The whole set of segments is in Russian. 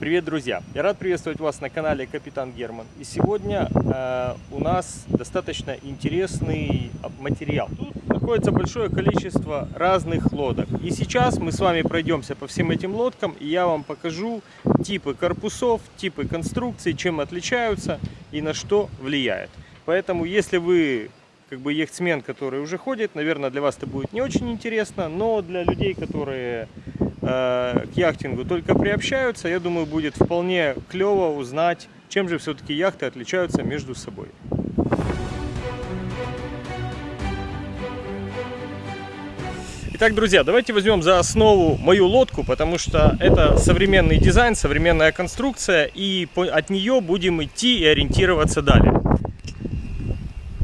Привет, друзья! Я рад приветствовать вас на канале Капитан Герман. И сегодня э, у нас достаточно интересный материал. Тут находится большое количество разных лодок. И сейчас мы с вами пройдемся по всем этим лодкам, и я вам покажу типы корпусов, типы конструкций, чем отличаются и на что влияет. Поэтому, если вы как бы яхтсмен, который уже ходит, наверное, для вас это будет не очень интересно, но для людей, которые Э, к яхтингу только приобщаются, я думаю, будет вполне клево узнать, чем же все-таки яхты отличаются между собой. Итак, друзья, давайте возьмем за основу мою лодку, потому что это современный дизайн, современная конструкция, и от нее будем идти и ориентироваться далее.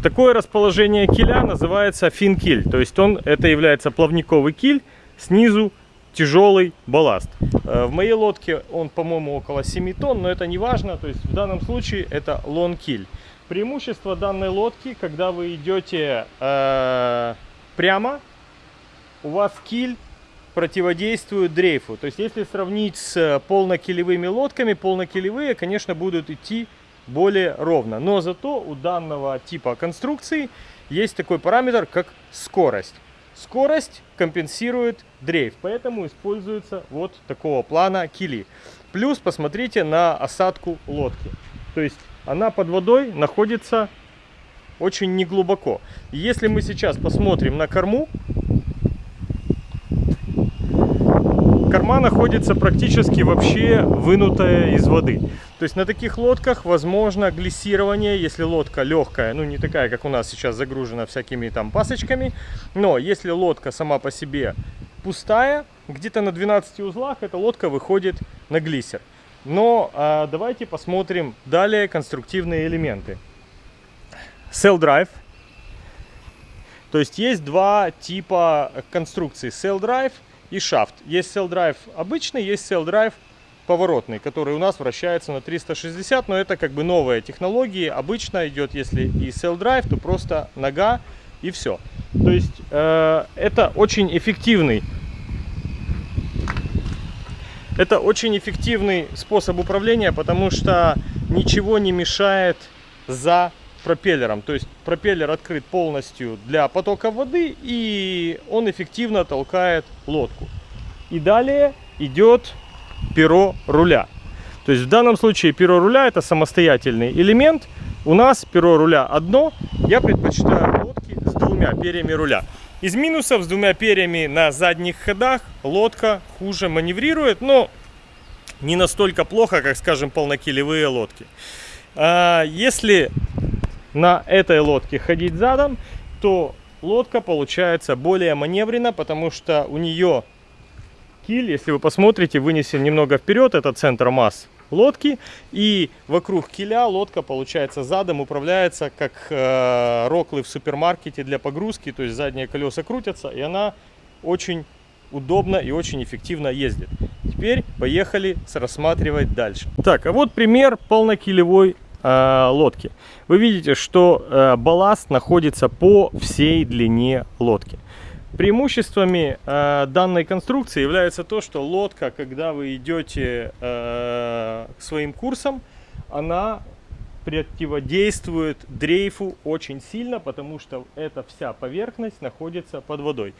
Такое расположение киля называется фин-киль, то есть он, это является плавниковый киль, снизу тяжелый балласт. Э, в моей лодке он, по-моему, около 7 тонн, но это не важно. То есть в данном случае это лонг-киль. Преимущество данной лодки, когда вы идете э, прямо, у вас киль противодействует дрейфу. То есть если сравнить с полнокилевыми лодками, полнокилевые, конечно, будут идти более ровно. Но зато у данного типа конструкции есть такой параметр, как скорость. Скорость компенсирует дрейф, поэтому используется вот такого плана кили. Плюс посмотрите на осадку лодки. То есть она под водой находится очень неглубоко. Если мы сейчас посмотрим на корму, корма находится практически вообще вынутая из воды. То есть на таких лодках возможно глиссирование, если лодка легкая, ну не такая, как у нас сейчас загружена всякими там пасочками. Но если лодка сама по себе пустая, где-то на 12 узлах эта лодка выходит на глиссер. Но а, давайте посмотрим далее конструктивные элементы. Cell Drive. То есть есть два типа конструкции. Cell Drive и шафт. Есть Cell Drive обычный, есть Cell Drive поворотный, который у нас вращается на 360, но это как бы новая технология. Обычно идет, если и Cell Drive, то просто нога и все. То есть э, это очень эффективный это очень эффективный способ управления, потому что ничего не мешает за пропеллером. То есть пропеллер открыт полностью для потока воды и он эффективно толкает лодку. И далее идет перо руля. То есть в данном случае перо руля это самостоятельный элемент. У нас перо руля одно. Я предпочитаю лодки с двумя перьями руля. Из минусов с двумя перьями на задних ходах лодка хуже маневрирует, но не настолько плохо, как, скажем, полнокилевые лодки. А если на этой лодке ходить задом, то лодка получается более маневрена, потому что у нее киль, если вы посмотрите, вынесен немного вперед, это центр масс лодки, и вокруг киля лодка получается задом управляется как э, роклы в супермаркете для погрузки, то есть задние колеса крутятся, и она очень удобно и очень эффективно ездит. Теперь поехали рассматривать дальше. Так, а вот пример полнокилевой э, лодки. Вы видите, что э, балласт находится по всей длине лодки. Преимуществами э, данной конструкции является то, что лодка, когда вы идете э, своим курсам, она противодействует дрейфу очень сильно, потому что эта вся поверхность находится под водой.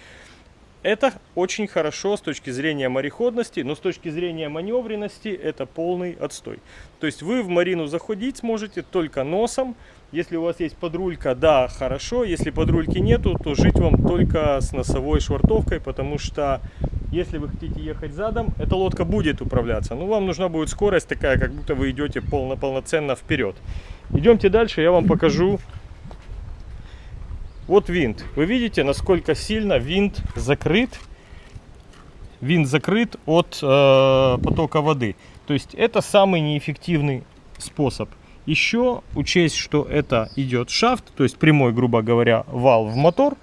Это очень хорошо с точки зрения мореходности, но с точки зрения маневренности это полный отстой. То есть вы в марину заходить сможете только носом. Если у вас есть подрулька, да, хорошо. Если подрульки нету, то жить вам только с носовой швартовкой, потому что если вы хотите ехать задом, эта лодка будет управляться. Но вам нужна будет скорость такая, как будто вы идете полно полноценно вперед. Идемте дальше, я вам покажу вот винт. Вы видите, насколько сильно винт закрыт. Винт закрыт от э, потока воды. То есть это самый неэффективный способ. Еще учесть, что это идет шафт, то есть прямой, грубо говоря, вал в мотор.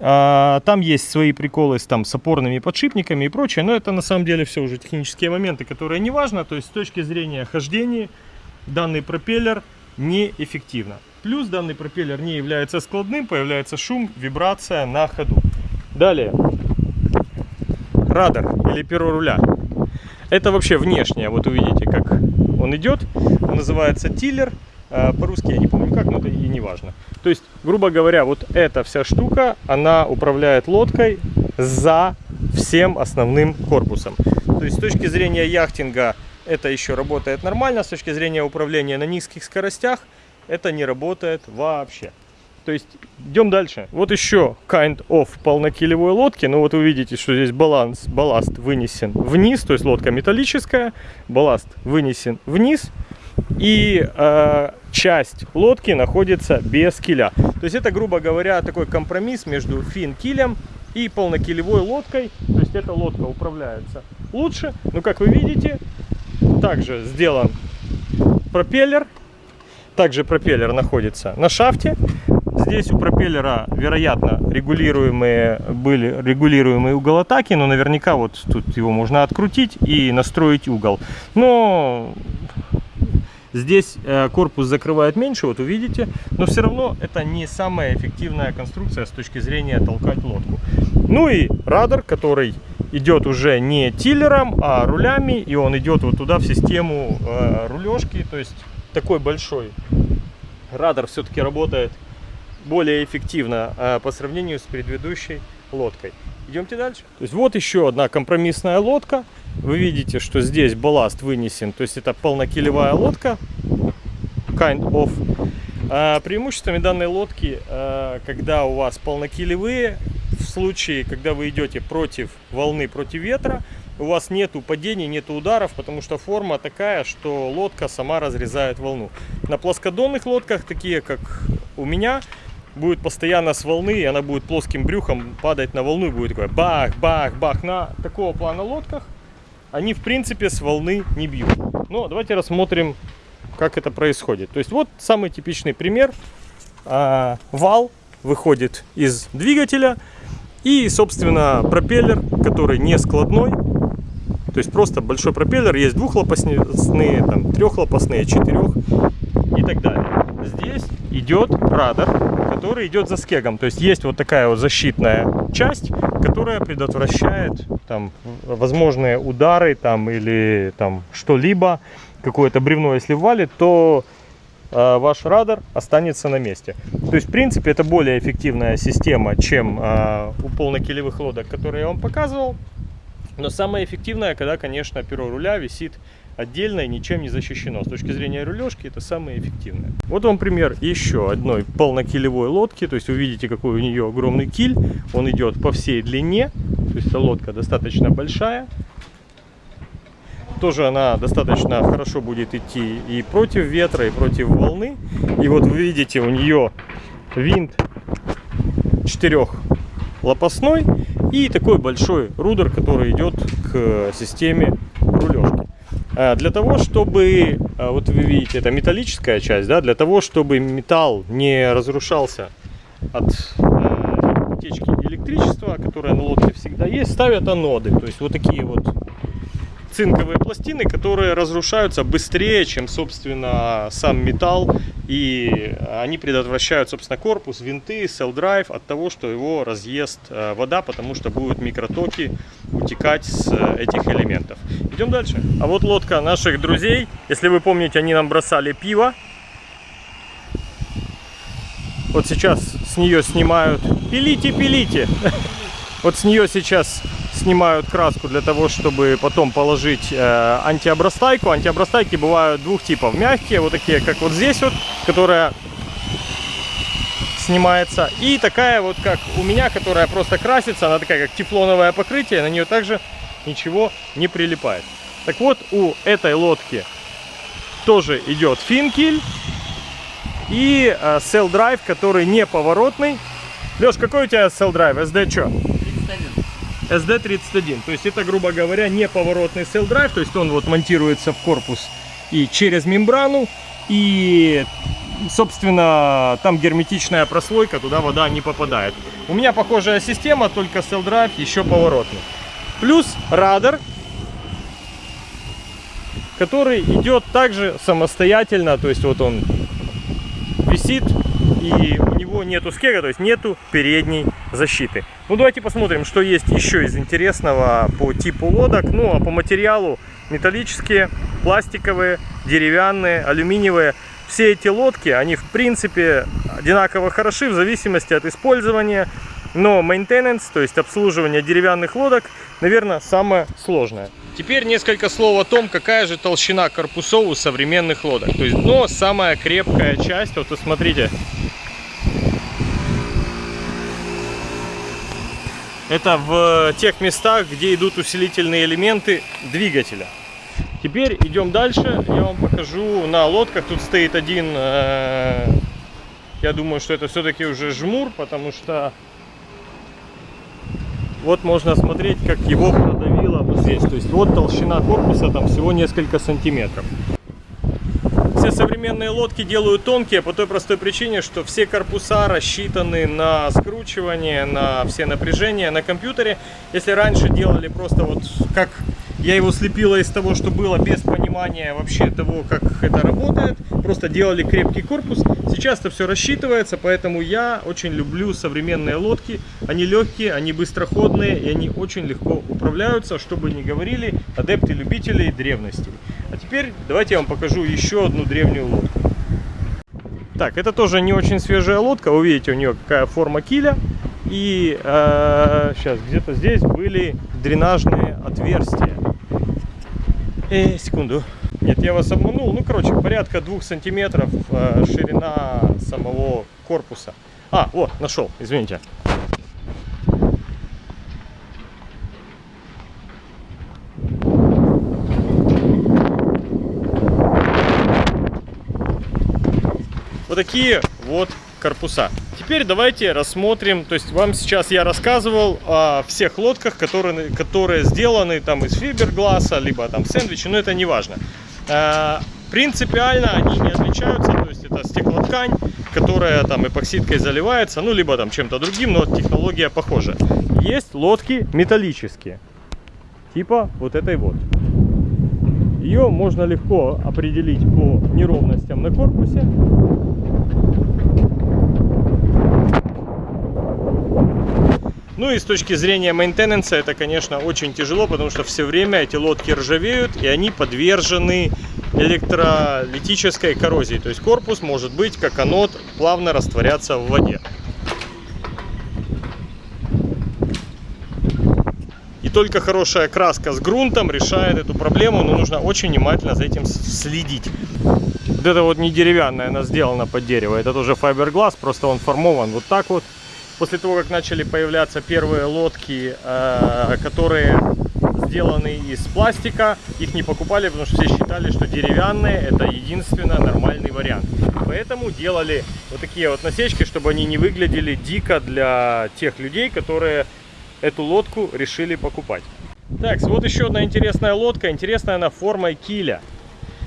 А, там есть свои приколы с, там, с опорными подшипниками и прочее, но это на самом деле все уже технические моменты, которые не важно. То есть с точки зрения хождения данный пропеллер неэффективно. Плюс данный пропеллер не является складным, появляется шум, вибрация на ходу. Далее. Радар или перо руля. Это вообще внешнее. Вот увидите, как он идет. Он называется тиллер. А, по-русски я не помню как, но это и не важно. То есть, грубо говоря, вот эта вся штука, она управляет лодкой за всем основным корпусом. То есть, с точки зрения яхтинга, это еще работает нормально. С точки зрения управления на низких скоростях, это не работает вообще. То есть идем дальше. Вот еще kind of полнокилевой лодки. Ну вот вы видите, что здесь баланс, балласт вынесен вниз, то есть лодка металлическая, балласт вынесен вниз. И э, часть лодки находится без киля. То есть это, грубо говоря, такой компромисс между фин-килем и полнокилевой лодкой. То есть эта лодка управляется лучше. Но как вы видите, также сделан пропеллер. Также пропеллер находится на шафте. Здесь у пропеллера, вероятно, регулируемые были регулируемый угол атаки, но наверняка вот тут его можно открутить и настроить угол. Но здесь э, корпус закрывает меньше, вот увидите, но все равно это не самая эффективная конструкция с точки зрения толкать лодку. Ну и радар, который идет уже не тиллером, а рулями, и он идет вот туда в систему э, рулежки, то есть такой большой радар все-таки работает более эффективно э, по сравнению с предыдущей лодкой. Идемте дальше. То есть вот еще одна компромиссная лодка. Вы видите, что здесь балласт вынесен, то есть это полнокилевая лодка, kind of. А преимуществами данной лодки, э, когда у вас полнокилевые, в случае, когда вы идете против волны, против ветра, у вас нету падений, нету ударов, потому что форма такая, что лодка сама разрезает волну. На плоскодонных лодках, такие как у меня, будет постоянно с волны, и она будет плоским брюхом падать на волну, и будет такой бах, бах, бах. На такого плана лодках они, в принципе, с волны не бьют. Но давайте рассмотрим, как это происходит. То есть вот самый типичный пример. А, вал выходит из двигателя, и, собственно, пропеллер, который не складной, то есть просто большой пропеллер, есть двухлопастные, там, трехлопастные, четырех и так далее. Здесь идет радар, который идет за скегом. То есть есть вот такая вот защитная часть, которая предотвращает там возможные удары там или там что-либо, какое-то бревно если валит, то ваш радар останется на месте. То есть, в принципе, это более эффективная система, чем э, у полнокилевых лодок, которые я вам показывал. Но самая эффективная, когда, конечно, перо руля висит отдельно и ничем не защищено. С точки зрения рулежки это самое эффективное. Вот вам пример еще одной полнокилевой лодки. То есть вы видите, какой у нее огромный киль. Он идет по всей длине. То есть лодка достаточно большая тоже она достаточно хорошо будет идти и против ветра, и против волны. И вот вы видите, у нее винт четырехлопастной и такой большой рудер, который идет к системе рулежки. А, для того, чтобы, а, вот вы видите, это металлическая часть, да, для того, чтобы металл не разрушался от утечки электричества, которая на лодке всегда есть, ставят аноды. То есть вот такие вот цинковые пластины, которые разрушаются быстрее, чем, собственно, сам металл. И они предотвращают, собственно, корпус, винты, селл-драйв от того, что его разъест э, вода, потому что будут микротоки утекать с э, этих элементов. Идем дальше. А вот лодка наших друзей. Если вы помните, они нам бросали пиво. Вот сейчас с нее снимают. Пилите, пилите. Вот с нее сейчас снимают краску для того, чтобы потом положить э, антиобрастайку. Антиобрастайки бывают двух типов. Мягкие, вот такие, как вот здесь вот, которая снимается. И такая вот, как у меня, которая просто красится. Она такая, как тефлоновое покрытие. На нее также ничего не прилипает. Так вот, у этой лодки тоже идет финкель и э, Drive, который не поворотный. Леш, какой у тебя Drive? SD что? SD31. То есть это, грубо говоря, не поворотный drive, то есть он вот монтируется в корпус и через мембрану, и, собственно, там герметичная прослойка, туда вода не попадает. У меня похожая система, только drive еще поворотный. Плюс радар, который идет также самостоятельно, то есть вот он висит и у него нету скега, то есть нету передней защиты. Ну давайте посмотрим, что есть еще из интересного по типу лодок. Ну а по материалу металлические, пластиковые, деревянные, алюминиевые. Все эти лодки, они в принципе одинаково хороши в зависимости от использования. Но maintenance, то есть обслуживание деревянных лодок, наверное, самое сложное. Теперь несколько слов о том, какая же толщина корпусов у современных лодок. То есть дно самая крепкая часть. Вот посмотрите. Это в тех местах, где идут усилительные элементы двигателя. Теперь идем дальше. Я вам покажу на лодках. Тут стоит один, э, я думаю, что это все-таки уже жмур, потому что вот можно смотреть, как его продавило вот здесь. То есть вот толщина корпуса там всего несколько сантиметров. Все современные лодки делают тонкие по той простой причине, что все корпуса рассчитаны на скручивание, на все напряжения на компьютере. Если раньше делали просто вот как я его слепила из того, что было, без понимания вообще того, как это работает. Просто делали крепкий корпус. Сейчас это все рассчитывается, поэтому я очень люблю современные лодки. Они легкие, они быстроходные и они очень легко управляются, чтобы не говорили адепты любителей древности. Теперь давайте я вам покажу еще одну древнюю лодку. Так, это тоже не очень свежая лодка. Вы видите, у нее какая форма киля. И э, сейчас где-то здесь были дренажные отверстия. Э, секунду. Нет, я вас обманул. Ну, короче, порядка двух сантиметров э, ширина самого корпуса. А, вот, нашел, извините. Такие вот корпуса. Теперь давайте рассмотрим, то есть вам сейчас я рассказывал о всех лодках, которые, которые сделаны там из фибергласа, либо там сэндвичи, но это не важно. Э, принципиально они не отличаются, то есть это стеклоткань, которая там эпоксидкой заливается, ну либо там чем-то другим, но технология похожа. Есть лодки металлические, типа вот этой вот. Ее можно легко определить по неровностям на корпусе. Ну и с точки зрения мейнтенанса это, конечно, очень тяжело, потому что все время эти лодки ржавеют и они подвержены электролитической коррозии. То есть корпус может быть, как анод, плавно растворяться в воде. И только хорошая краска с грунтом решает эту проблему, но нужно очень внимательно за этим следить. Вот это вот не деревянная, она сделана под дерево, это тоже файберглаз, просто он формован вот так вот после того, как начали появляться первые лодки, э, которые сделаны из пластика, их не покупали, потому что все считали, что деревянные это единственно нормальный вариант. Поэтому делали вот такие вот насечки, чтобы они не выглядели дико для тех людей, которые эту лодку решили покупать. Так, вот еще одна интересная лодка. Интересная она формой киля.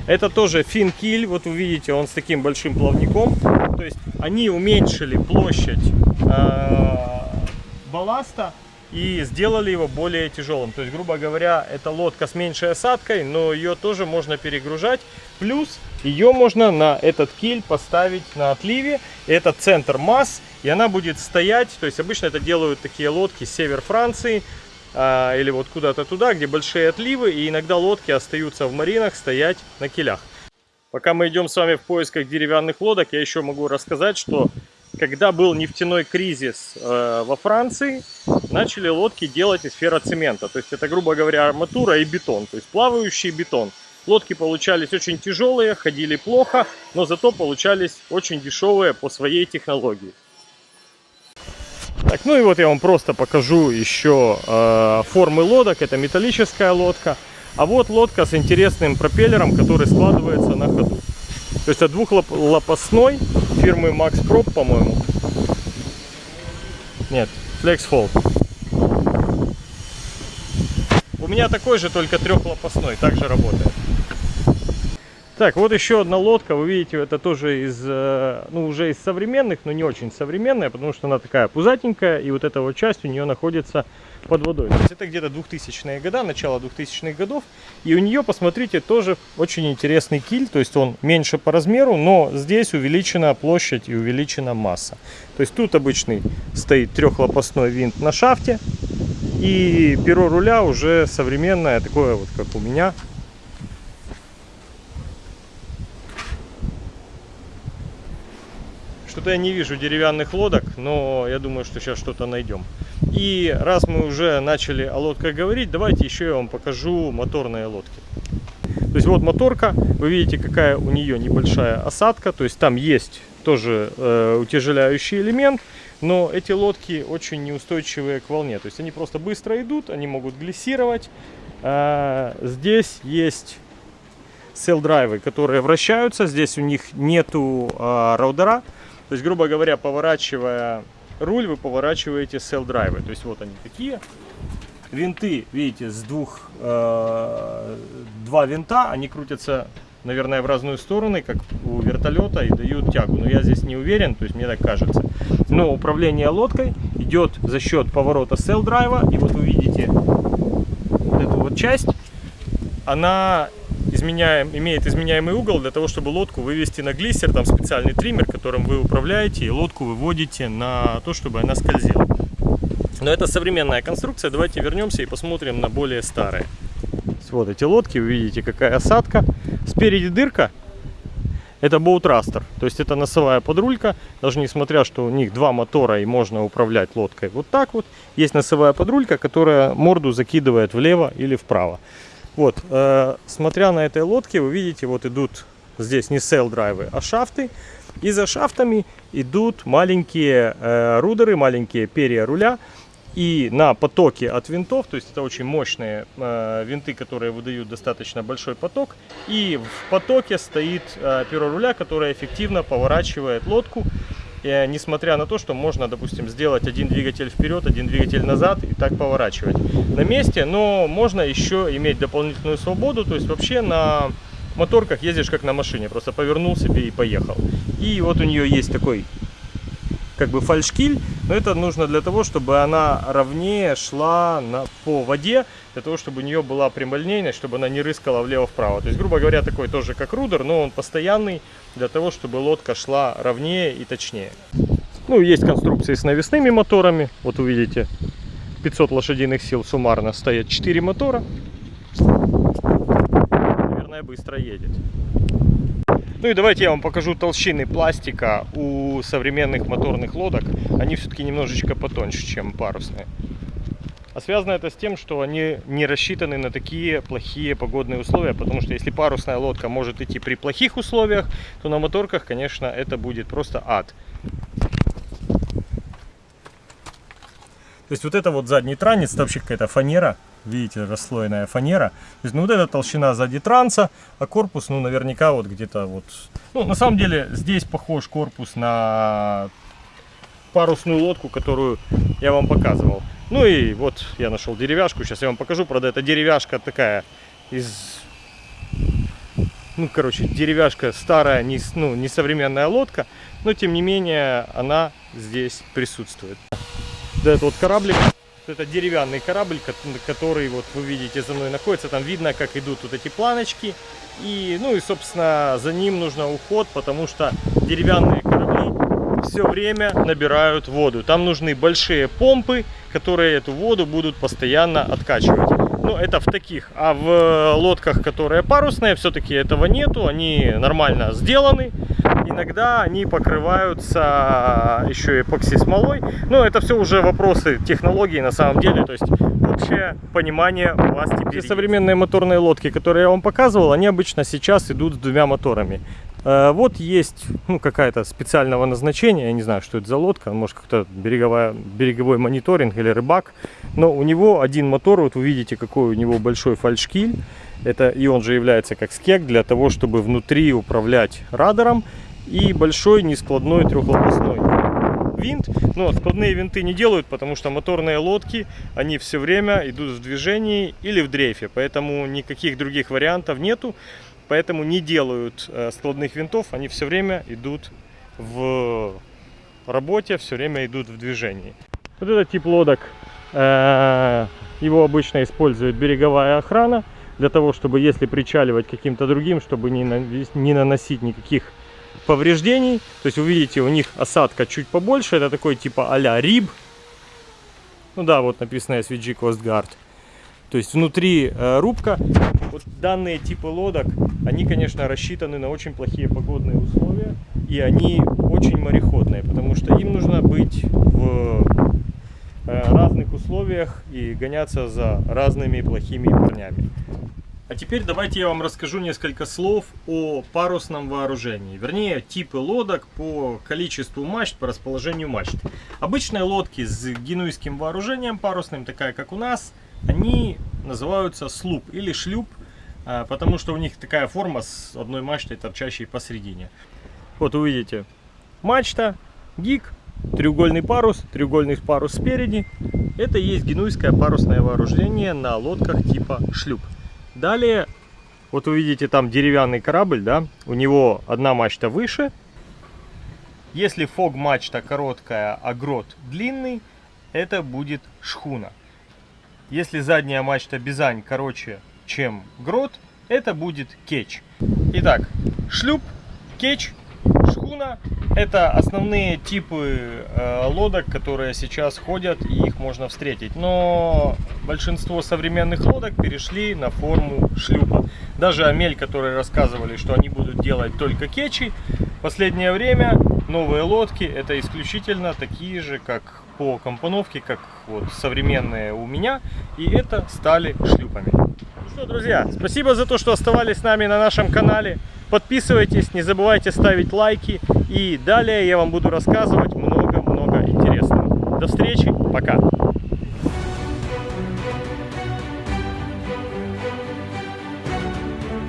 Это тоже фин-киль. Вот вы видите, он с таким большим плавником. То есть они уменьшили площадь Э, балласта и сделали его более тяжелым. То есть, грубо говоря, это лодка с меньшей осадкой, но ее тоже можно перегружать. Плюс ее можно на этот киль поставить на отливе. Это центр масс, и она будет стоять. То есть, обычно это делают такие лодки север Франции, а, или вот куда-то туда, где большие отливы, и иногда лодки остаются в маринах стоять на килях. Пока мы идем с вами в поисках деревянных лодок, я еще могу рассказать, что когда был нефтяной кризис э, во Франции, начали лодки делать из ферроцемента. То есть это, грубо говоря, арматура и бетон, то есть плавающий бетон. Лодки получались очень тяжелые, ходили плохо, но зато получались очень дешевые по своей технологии. Так, ну и вот я вам просто покажу еще э, формы лодок. Это металлическая лодка. А вот лодка с интересным пропеллером, который складывается на ходу. То есть это двухлопастной фирмы Max Prop, по-моему. Нет, Flex. У меня такой же, только трехлопастной, также работает. Так, вот еще одна лодка, вы видите, это тоже из, э, ну, уже из современных, но не очень современная, потому что она такая пузатенькая, и вот эта вот часть у нее находится под водой. То есть это где-то 2000-е годы, начало 2000-х годов, и у нее, посмотрите, тоже очень интересный киль, то есть он меньше по размеру, но здесь увеличена площадь и увеличена масса. То есть тут обычный стоит трехлопастной винт на шафте, и перо руля уже современное, такое вот, как у меня, Что-то я не вижу деревянных лодок, но я думаю, что сейчас что-то найдем. И раз мы уже начали о лодках говорить, давайте еще я вам покажу моторные лодки. То есть вот моторка, вы видите, какая у нее небольшая осадка, то есть там есть тоже э, утяжеляющий элемент, но эти лодки очень неустойчивые к волне, то есть они просто быстро идут, они могут глиссировать. Э, здесь есть селл-драйвы, которые вращаются, здесь у них нету э, раудера, то есть, грубо говоря, поворачивая руль, вы поворачиваете селл-драйвы, то есть вот они такие. Винты, видите, с двух, э, два винта, они крутятся, наверное, в разные стороны, как у вертолета, и дают тягу. Но я здесь не уверен, то есть мне так кажется. Но управление лодкой идет за счет поворота селл-драйва. И вот вы видите вот эту вот часть, она изменяем, имеет изменяемый угол для того, чтобы лодку вывести на глиссер. Там специальный триммер, которым вы управляете, и лодку выводите на то, чтобы она скользила. Но это современная конструкция. Давайте вернемся и посмотрим на более старые. Вот эти лодки, вы видите, какая осадка. Спереди дырка. Это боутрастер, то есть это носовая подрулька. Даже несмотря, что у них два мотора и можно управлять лодкой вот так вот. Есть носовая подрулька, которая морду закидывает влево или вправо. Вот, э, смотря на этой лодке, вы видите, вот идут здесь не sail drive ы, а shaft ы. И за shaft ами идут маленькие э, rudder ы, маленькие перья руля. И на потоке от винтов, то есть это очень мощные э, винты, которые выдают достаточно большой поток, и в потоке стоит э, перо руля, которое эффективно поворачивает лодку, э, несмотря на то, что можно, допустим, сделать один двигатель вперед, один двигатель назад и так поворачивать на месте, но можно еще иметь дополнительную свободу, то есть вообще на моторках ездишь как на машине, просто повернул себе и поехал. И вот у нее есть такой как бы фальшкиль, но это нужно для того, чтобы она ровнее шла на, по воде, для того, чтобы у нее была прямолинейность, чтобы она не рыскала влево-вправо. То есть, грубо говоря, такой тоже как рудер, но он постоянный для того, чтобы лодка шла ровнее и точнее. Ну, есть конструкции с навесными моторами, вот увидите, 500 лошадиных сил суммарно стоят 4 мотора. Наверное, быстро едет. Ну и давайте я вам покажу толщины пластика у современных моторных лодок. Они все-таки немножечко потоньше, чем парусные. А связано это с тем, что они не рассчитаны на такие плохие погодные условия, потому что если парусная лодка может идти при плохих условиях, то на моторках, конечно, это будет просто ад. То есть вот это вот задний транец, это вообще какая-то фанера, видите, расслоенная фанера. То есть, ну, вот эта толщина сзади транса, а корпус, ну, наверняка вот где-то вот... Ну, на самом деле, здесь похож корпус на парусную лодку, которую я вам показывал. Ну и вот я нашел деревяшку, сейчас я вам покажу. Правда, эта деревяшка такая из... Ну, короче, деревяшка старая, не, ну, не современная лодка, но тем не менее она здесь присутствует. Да, это вот кораблик это деревянный корабль, который вот вы видите за мной находится. Там видно, как идут вот эти планочки. И, ну и, собственно, за ним нужно уход, потому что деревянные корабли все время набирают воду. Там нужны большие помпы, которые эту воду будут постоянно откачивать. Ну, это в таких. А в лодках, которые парусные, все-таки этого нету. Они нормально сделаны иногда они покрываются еще эпокси смолой. Но это все уже вопросы технологии на самом деле. То есть общее понимание у вас теперь Все современные моторные лодки, которые я вам показывал, они обычно сейчас идут с двумя моторами. Э, вот есть ну, какая-то специального назначения, я не знаю, что это за лодка, может как-то береговой мониторинг или рыбак, но у него один мотор, вот вы видите, какой у него большой фальшкиль, это и он же является как скек для того, чтобы внутри управлять радаром и большой нескладной трехлопастной винт. Но складные винты не делают, потому что моторные лодки, они все время идут в движении или в дрейфе, поэтому никаких других вариантов нету. Поэтому не делают э, складных винтов, они все время идут в работе, все время идут в движении. Вот этот тип лодок, э, его обычно использует береговая охрана, для того, чтобы если причаливать каким-то другим, чтобы не наносить никаких повреждений. То есть вы видите, у них осадка чуть побольше. Это такой типа а-ля риб. Ну да, вот написано SVG Coast Guard. То есть внутри э, рубка. Вот данные типы лодок, они, конечно, рассчитаны на очень плохие погодные условия. И они очень мореходные, потому что им нужно быть в э, разных условиях и гоняться за разными плохими парнями. А теперь давайте я вам расскажу несколько слов о парусном вооружении. Вернее, типы лодок по количеству мачт, по расположению мачт. Обычные лодки с генуйским вооружением парусным, такая как у нас, они называются слуп или шлюп, а, потому что у них такая форма с одной мачтой, торчащей посередине. Вот увидите, мачта, гик, треугольный парус, треугольный парус спереди. Это и есть генуйское парусное вооружение на лодках типа шлюп. Далее, вот увидите там деревянный корабль, да, у него одна мачта выше. Если фог мачта короткая, а грот длинный, это будет шхуна. Если задняя мачта бизань короче, чем грот, это будет кетч. Итак, шлюп, кетч, шхуна это основные типы э, лодок, которые сейчас ходят и их можно встретить. Но большинство современных лодок перешли на форму шлюпа. Даже Амель, которые рассказывали, что они будут делать только кетчи, в последнее время новые лодки это исключительно такие же, как по компоновке, как вот современные у меня. И это стали шлюпами. Что, друзья, спасибо за то, что оставались с нами на нашем канале. Подписывайтесь, не забывайте ставить лайки. И далее я вам буду рассказывать много-много интересного. До встречи, пока!